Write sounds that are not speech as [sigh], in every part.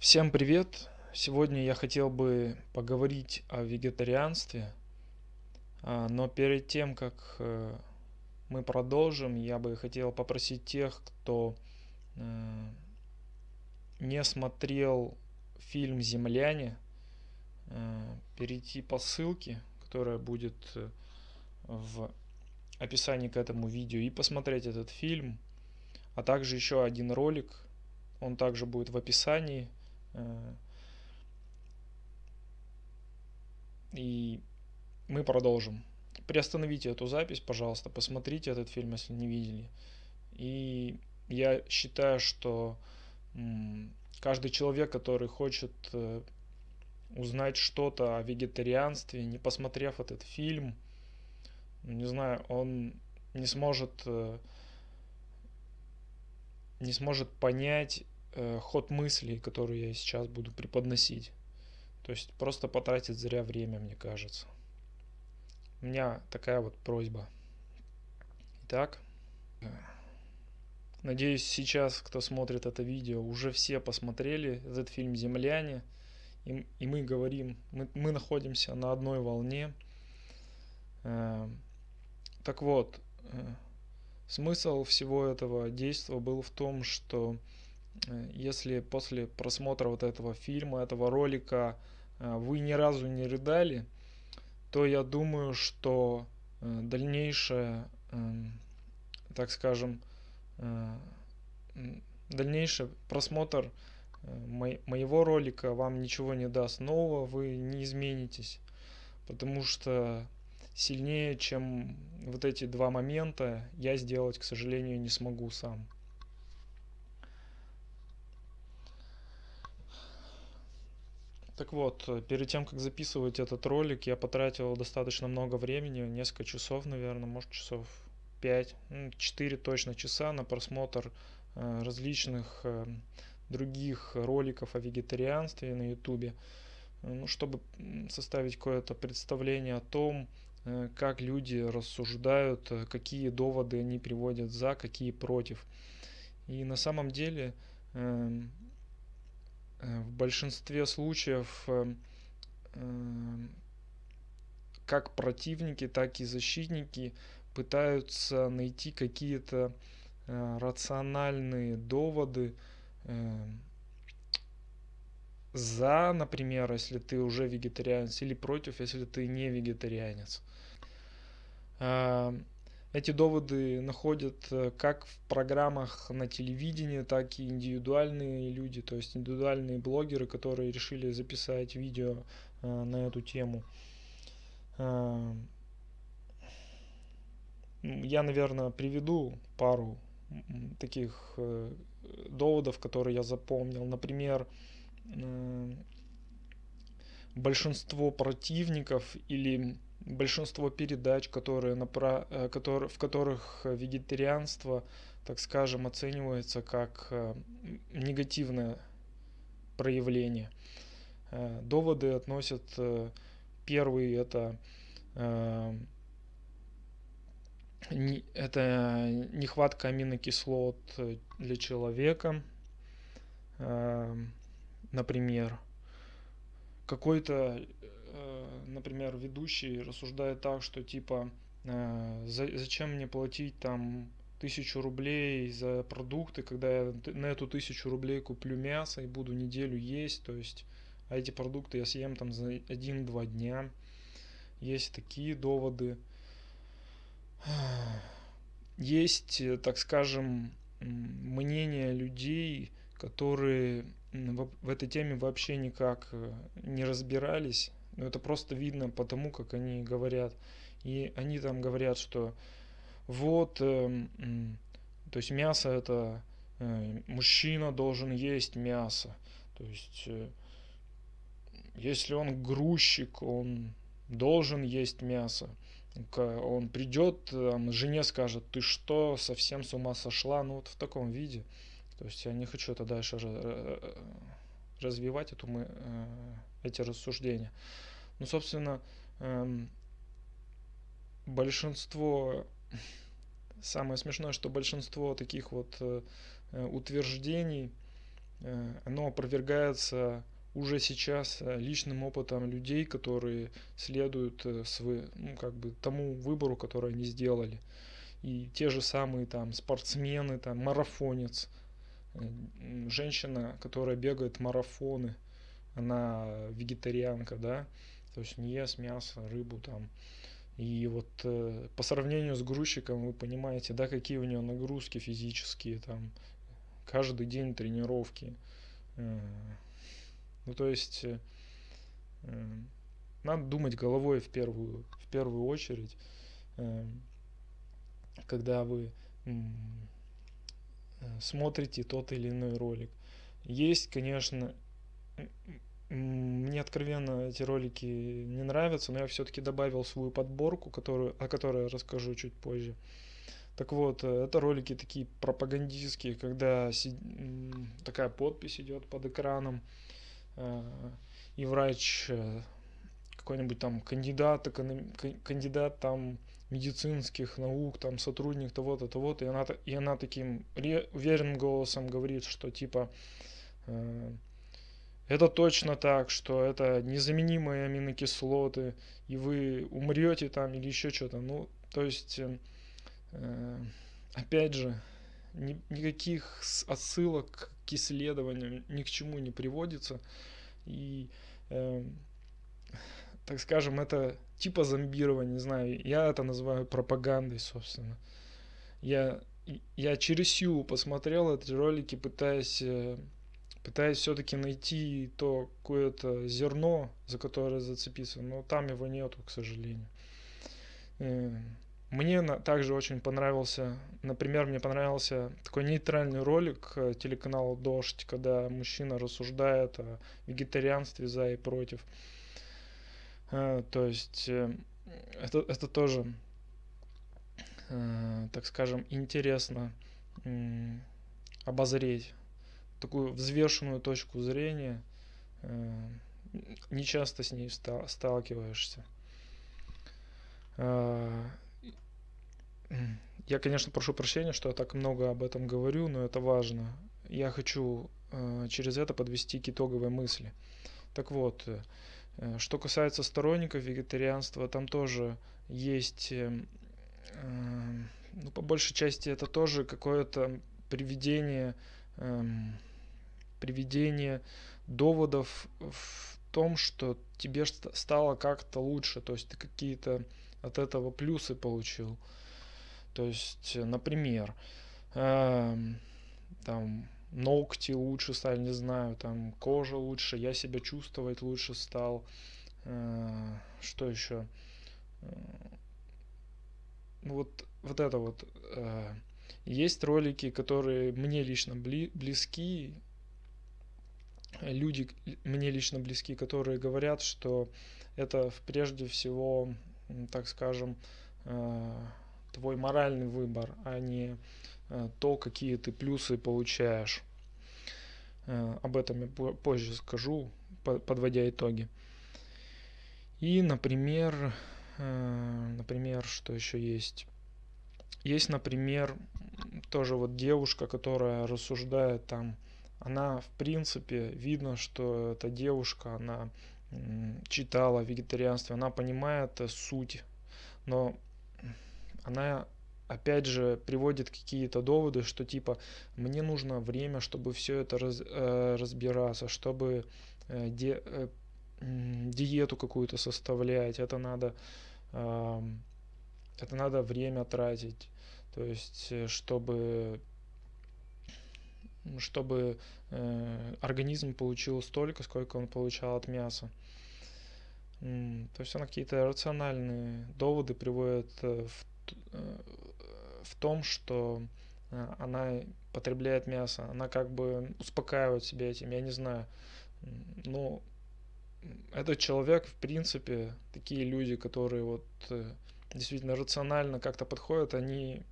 Всем привет! Сегодня я хотел бы поговорить о вегетарианстве, а, но перед тем, как э, мы продолжим, я бы хотел попросить тех, кто э, не смотрел фильм «Земляне», э, перейти по ссылке, которая будет в описании к этому видео, и посмотреть этот фильм, а также еще один ролик, он также будет в описании – и мы продолжим. Приостановите эту запись, пожалуйста, посмотрите этот фильм, если не видели. И я считаю, что каждый человек, который хочет э, узнать что-то о вегетарианстве, не посмотрев этот фильм, не знаю, он не сможет э, не сможет понять э, ход мыслей, который я сейчас буду преподносить. То есть просто потратить зря время, мне кажется. У меня такая вот просьба. Итак, надеюсь, сейчас, кто смотрит это видео, уже все посмотрели этот фильм «Земляне». И, и мы говорим, мы, мы находимся на одной волне. Э, так вот, э, смысл всего этого действия был в том, что если после просмотра вот этого фильма, этого ролика э, вы ни разу не рыдали, то я думаю, что э, дальнейшее, эм, так скажем, дальнейший просмотр моего ролика вам ничего не даст нового, вы не изменитесь, потому что сильнее, чем вот эти два момента, я сделать, к сожалению, не смогу сам. Так вот, э, перед тем, как записывать этот ролик, я потратил достаточно много времени, несколько часов, наверное, может часов 5, 4 ну, точно часа на просмотр э, различных э, других роликов о вегетарианстве на ютубе, ну, чтобы составить какое-то представление о том, как люди рассуждают, какие доводы они приводят за, какие против. И на самом деле эм, в большинстве случаев э, э, как противники, так и защитники пытаются найти какие-то рациональные доводы за, например, если ты уже вегетарианец, или против, если ты не вегетарианец. Эти доводы находят э, как в программах на телевидении, так и индивидуальные люди, то есть индивидуальные блогеры, которые решили записать видео э, на эту тему. Э, я, наверное, приведу пару таких доводов, которые я запомнил. Например, большинство противников или большинство передач, которые напра... Э, которые, в которых вегетарианство, так скажем, оценивается как э, негативное проявление. Э, доводы относят первый это это нехватка аминокислот для человека, например, какой-то например, ведущий рассуждает так, что типа э, зачем мне платить там тысячу рублей за продукты, когда я на эту тысячу рублей куплю мясо и буду неделю есть, то есть, а эти продукты я съем там за один-два дня. Есть такие доводы. Есть, так скажем, мнение людей, которые в этой теме вообще никак э, не разбирались, но это просто видно по тому, как они говорят. И они там говорят, что вот, э, то есть мясо это э, мужчина должен есть мясо. То есть э, если он грузчик, он должен есть мясо. Он придет, там, жене скажет, ты что, совсем с ума сошла? Ну вот в таком виде. То есть я не хочу это дальше э, развивать эту мы, э, эти рассуждения. Ну, собственно, эм, большинство, самое смешное, что большинство таких вот э, утверждений э, оно опровергается уже сейчас э, личным опытом людей, которые следуют э, свой, ну, как бы тому выбору, который они сделали. И те же самые там спортсмены, там марафонец, женщина, которая бегает марафоны, она вегетарианка, да, то есть не ест мясо, рыбу там. И вот э, по сравнению с грузчиком вы понимаете, да, какие у него нагрузки физические, там, каждый день тренировки. Э, ну, то есть, э, э надо думать головой в первую, в первую очередь, э, когда вы э, смотрите тот или иной ролик. Есть, конечно, мне откровенно эти ролики не нравятся, но я все-таки добавил свою подборку, которую, о которой я расскажу чуть позже. Так вот, э, это ролики такие пропагандистские, когда си... такая подпись идет под экраном, э, и врач э, какой-нибудь там кандидат, кандидат там медицинских наук, там сотрудник того-то, того-то, и она, и она таким уверенным голосом говорит, что типа это точно так, что это незаменимые аминокислоты, и вы умрете там или еще что-то. Ну, то есть, э, э, опять же, ни, никаких отсылок к исследованиям ни к чему не приводится. И, э, так скажем, это типа зомбирования, не знаю, я это называю пропагандой, собственно. Я, я через силу посмотрел эти ролики, пытаясь э, пытаясь все-таки найти то какое-то зерно, за которое зацепиться, но там его нету, к сожалению. Э, мне также очень понравился, например, мне понравился такой нейтральный ролик э, телеканала Дождь, когда мужчина рассуждает о вегетарианстве за и против. Э, то есть это, это тоже, так скажем, интересно обозреть такую взвешенную точку зрения, э, не часто с ней сталкиваешься. Э, я, конечно, прошу прощения, что я так много об этом говорю, но это важно. Я хочу э, через это подвести к итоговой мысли. Так вот, что касается сторонников вегетарианства, там тоже есть, ну, по большей части, это тоже какое-то приведение эм, приведение доводов в том, что тебе стало как-то лучше, то есть ты какие-то от этого плюсы получил. То есть, например, э, там ногти лучше стали, не знаю, там кожа лучше, я себя чувствовать лучше стал. Э, что еще? Э, вот, вот это вот. Э, есть ролики, которые мне лично бли, близки, люди мне лично близки, которые говорят, что это прежде всего, так скажем, э, твой моральный выбор, а не э, то, какие ты плюсы получаешь. Э, об этом я позже скажу, подводя итоги. И, например, например, что еще есть? Есть, например, тоже вот девушка, которая рассуждает там она, в принципе, видно, что эта девушка, она читала вегетарианство, она понимает э, суть, но она опять же приводит какие-то доводы, что типа мне нужно время, чтобы все это раз, э, разбираться, чтобы э, де, э, диету какую-то составлять, это надо э, это надо время тратить, то есть э, чтобы чтобы э, организм получил столько, сколько он получал от мяса. То есть она какие-то рациональные доводы приводит э, в, э, в том, что э, она потребляет мясо, она как бы успокаивает себя этим, я не знаю. Ну, этот человек, в принципе, такие люди, которые вот действительно рационально как-то подходят, они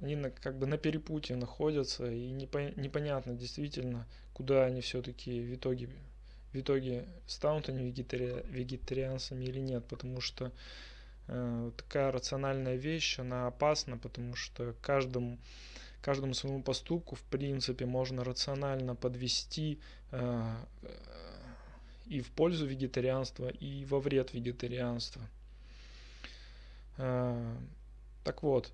они на, как бы на перепутье находятся, и непо, непонятно действительно, куда они все-таки в итоге, в итоге станут они вегетари, вегетарианцами или нет, потому что э, такая рациональная вещь, она опасна, потому что каждому, каждому своему поступку, в принципе, можно рационально подвести э, и в пользу вегетарианства, и во вред вегетарианства. Э, так вот.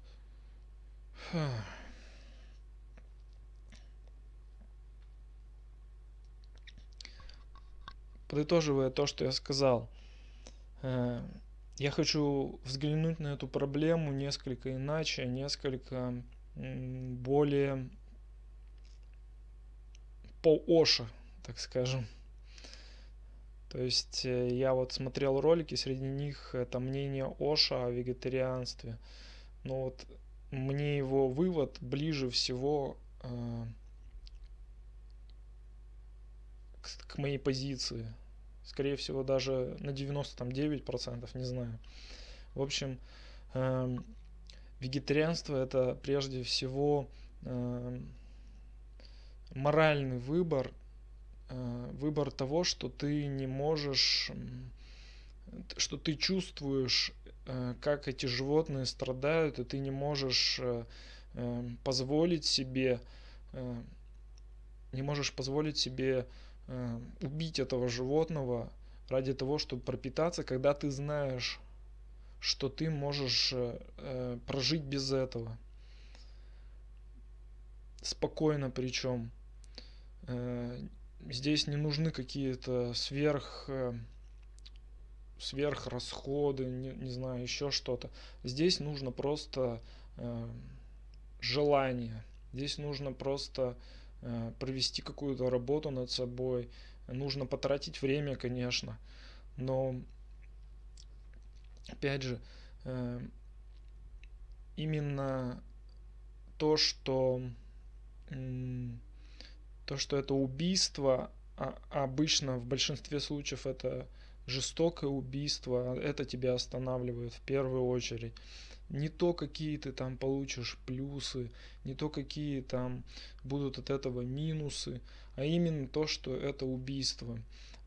Подытоживая то, что я сказал, э, я хочу взглянуть на эту проблему несколько иначе, несколько более по Оша, так скажем. То есть э, я вот смотрел ролики, среди них это мнение Оша о вегетарианстве. Но вот мне его вывод ближе всего э, к, к моей позиции. Скорее всего, даже на 99%, не знаю. В общем, э, вегетарианство это прежде всего э, моральный выбор Э, выбор того, что ты не можешь, что ты чувствуешь, как эти животные страдают, и ты не можешь э, позволить себе, не можешь позволить себе убить этого животного ради того, чтобы пропитаться, когда ты знаешь, что ты можешь прожить без этого. Спокойно причем здесь не нужны какие-то сверх э, сверхрасходы, не, не знаю, еще что-то. Здесь нужно просто э, желание. Здесь нужно просто э, провести какую-то работу над собой. Нужно потратить время, конечно. Но, опять же, э, именно то, что то, что это убийство, а обычно в большинстве случаев это жестокое убийство, это тебя останавливает в первую очередь. Не то, какие ты там получишь плюсы, не то, какие там будут от этого минусы, а именно то, что это убийство.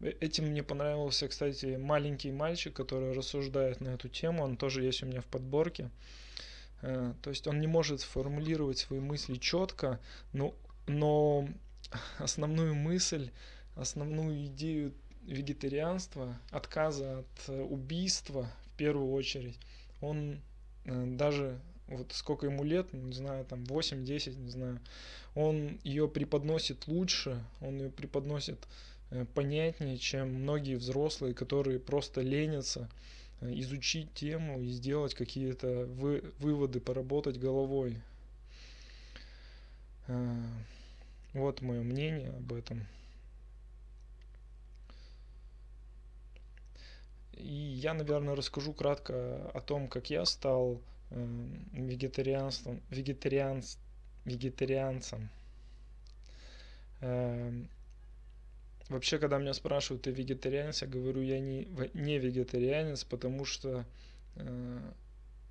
Э, этим мне понравился, кстати, маленький мальчик, который рассуждает на эту тему, он тоже есть у меня в подборке. Э, то есть он не может сформулировать свои мысли четко, но, но основную мысль, основную идею вегетарианства, отказа от э, убийства в первую очередь, он э, даже вот сколько ему лет, не знаю, там 8-10, не знаю, он ее преподносит лучше, он ее преподносит э, понятнее, чем многие взрослые, которые просто ленятся изучить тему и сделать какие-то вы, выводы, поработать головой. Вот мое мнение об этом. И я, наверное, расскажу кратко о том, как я стал э, вегетарианством, вегетарианц, вегетарианцем. Э, вообще, когда меня спрашивают, ты вегетарианец, я говорю, я не, не вегетарианец, потому что э,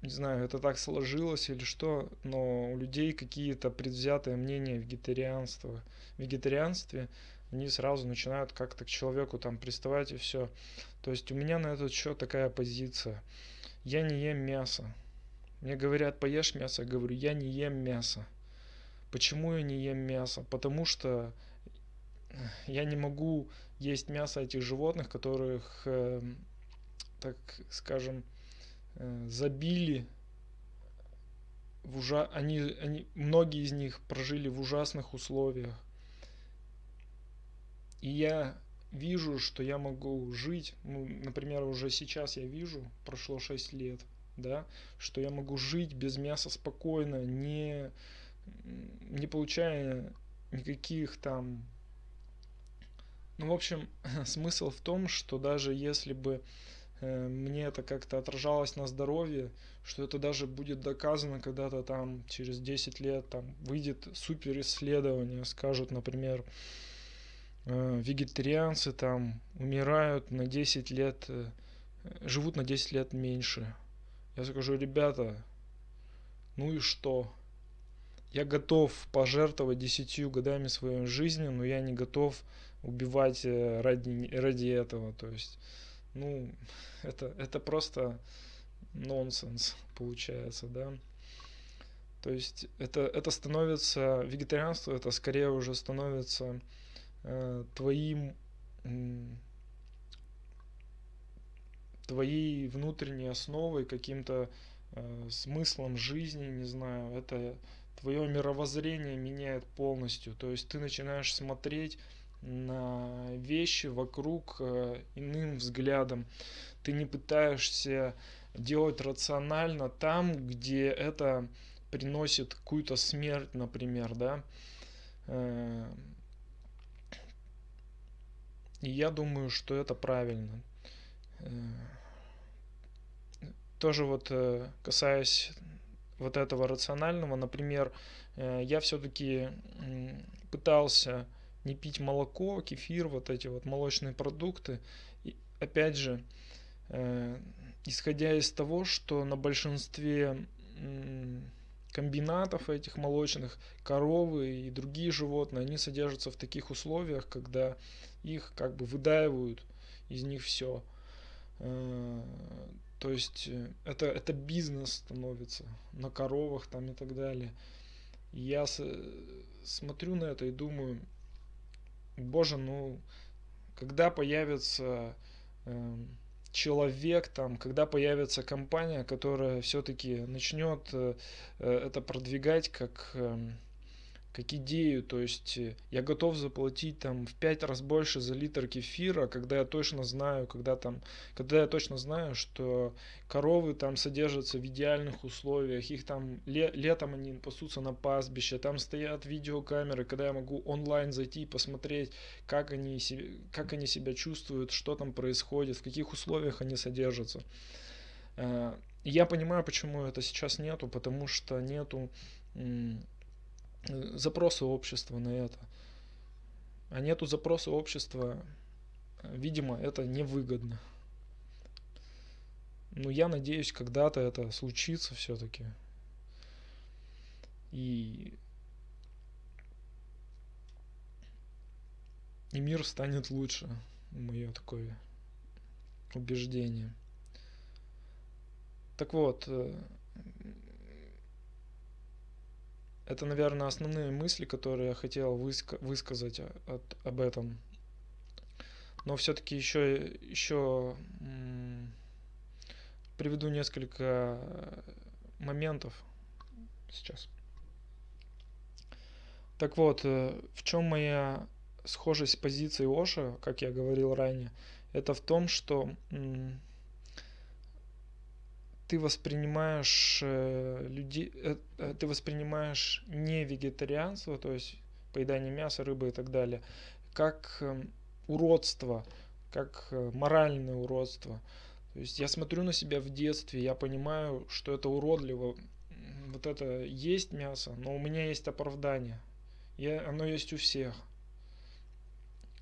не знаю, это так сложилось или что, но у людей какие-то предвзятые мнения в вегетарианстве, вегетарианстве, они сразу начинают как-то к человеку там приставать и все. То есть у меня на этот счет такая позиция. Я не ем мясо. Мне говорят, поешь мясо, я говорю, я не ем мясо. Почему я не ем мясо? Потому что я не могу есть мясо этих животных, которых, э, так скажем, Э, забили в ужа... они, они, многие из них прожили в ужасных условиях. И я вижу, что я могу жить, ну, например, уже сейчас я вижу, прошло 6 лет, да, что я могу жить без мяса спокойно, не, не получая никаких там... Ну, в общем, [laughs] смысл в том, что даже если бы Э, мне это как-то отражалось на здоровье, что это даже будет доказано когда-то там через 10 лет там выйдет супер исследование, скажут, например, вегетарианцы там умирают на 10 лет, э, живут на 10 лет меньше. Я скажу, ребята, ну и что? Я готов пожертвовать 10 годами своей жизни, но я не готов убивать ради, ради этого. То есть ну, [laughs] это, это просто нонсенс получается, да. То есть это, это становится, вегетарианство это скорее уже становится э, твоим, э, твоей внутренней основой, каким-то э, смыслом жизни, не знаю, это твое мировоззрение меняет полностью. То есть ты начинаешь смотреть на вещи вокруг э, иным взглядом. Ты не пытаешься делать рационально там, где это приносит какую-то смерть, например, да. Э, и я думаю, что это правильно. Э, тоже вот э, касаясь вот этого рационального, например, я все-таки пытался не пить молоко, кефир, вот эти вот молочные продукты. И опять же, исходя из того, что на большинстве комбинатов этих молочных, коровы и другие животные, они содержатся в таких условиях, когда их как бы выдаивают из них все. Э, то есть э, это, это бизнес становится на коровах там и так далее. Я с, смотрю на это и думаю, боже, ну когда появится э, человек, там, когда появится компания, которая все-таки начнет э, э, это продвигать как эм, как идею, то есть э, я готов заплатить там в пять раз больше за литр кефира, когда я точно знаю, когда там, когда я точно знаю, что коровы там содержатся в идеальных условиях, их там ле, летом они пасутся на пастбище, там стоят видеокамеры, когда я могу онлайн зайти и посмотреть, как они, как они себя чувствуют, что там происходит, в каких условиях они содержатся. Э, я понимаю, почему это сейчас нету, потому что нету запросы общества на это. А нету запроса общества, видимо, это невыгодно. Но я надеюсь, когда-то это случится все-таки. И... И мир станет лучше. Мое такое убеждение. Так вот, э, это, наверное, основные мысли, которые я хотел выска- высказать от, об этом. Но все-таки еще, еще приведу несколько моментов сейчас. Так вот, э, в чем моя схожесть с позицией Оша, как я говорил ранее, это в том, что ты воспринимаешь э, людей, э, э, ты воспринимаешь не вегетарианство, то есть поедание мяса, рыбы и так далее, как э, уродство, как моральное уродство. То есть я смотрю на себя в детстве, я понимаю, что это уродливо. Вот это есть мясо, но у меня есть оправдание. Я, оно есть у всех.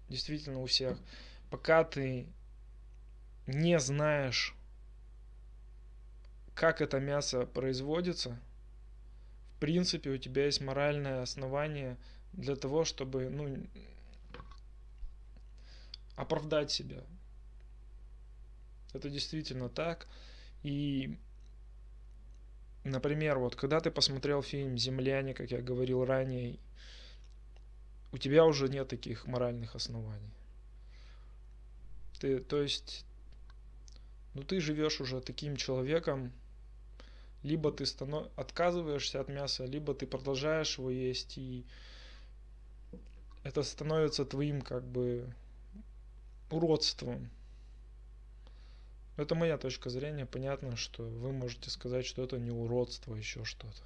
Действительно у всех. Пока ты не знаешь как это мясо производится, в принципе, у тебя есть моральное основание для того, чтобы, ну, оправдать себя. Это действительно так. И, например, вот когда ты посмотрел фильм «Земляне», как я говорил ранее, у тебя уже нет таких моральных оснований. Ты, то есть, ну ты живешь уже таким человеком, либо ты станов... отказываешься от мяса, либо ты продолжаешь его есть, и это становится твоим как бы уродством. Это моя точка зрения. Понятно, что вы можете сказать, что это не уродство, еще что-то.